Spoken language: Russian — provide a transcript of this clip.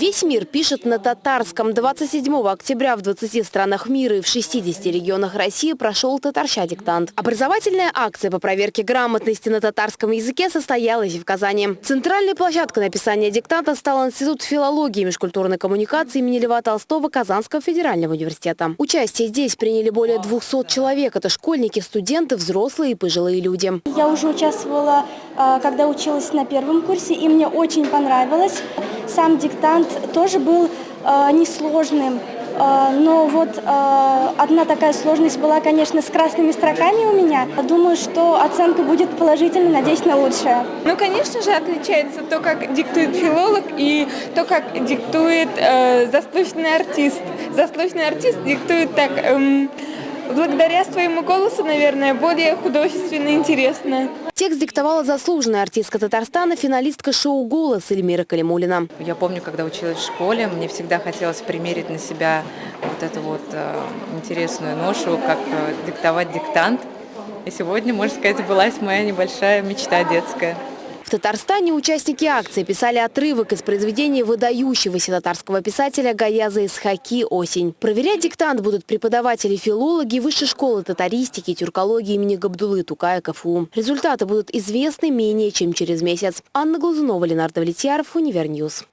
Весь мир пишет на татарском. 27 октября в 20 странах мира и в 60 регионах России прошел татарща диктант. Образовательная акция по проверке грамотности на татарском языке состоялась в Казани. Центральной площадкой написания диктанта стал Институт филологии и межкультурной коммуникации имени Льва Толстого Казанского федерального университета. Участие здесь приняли более 200 человек. Это школьники, студенты, взрослые и пожилые люди. Я уже участвовала, а, когда училась на первом курсе, и мне очень понравилось. Сам диктант тоже был а, несложным, а, но вот одна такая сложность была, конечно, с красными строками у меня. Думаю, что оценка будет положительной, надеюсь на лучшее. Ну, конечно же, отличается то, как диктует филолог и то, как диктует э, заслуженный артист. Заслуженный артист диктует так... Эм, благодаря своему голосу, наверное, более художественно интересно. Текст диктовала заслуженная артистка Татарстана, финалистка шоу «Голос» Эльмира Калимуллина. Я помню, когда училась в школе, мне всегда хотелось примерить на себя вот эту вот э, интересную ношу, как э, диктовать диктант. И сегодня, можно сказать, сбылась моя небольшая мечта детская. Татарстане участники акции писали отрывок из произведения выдающегося татарского писателя Гаяза Исхаки «Осень». Проверять диктант будут преподаватели-филологи Высшей школы татаристики и тюркологии имени Габдулы Тукая КФУ. Результаты будут известны менее чем через месяц. Анна Глазунова, Ленар Давлетьяров, Универ News.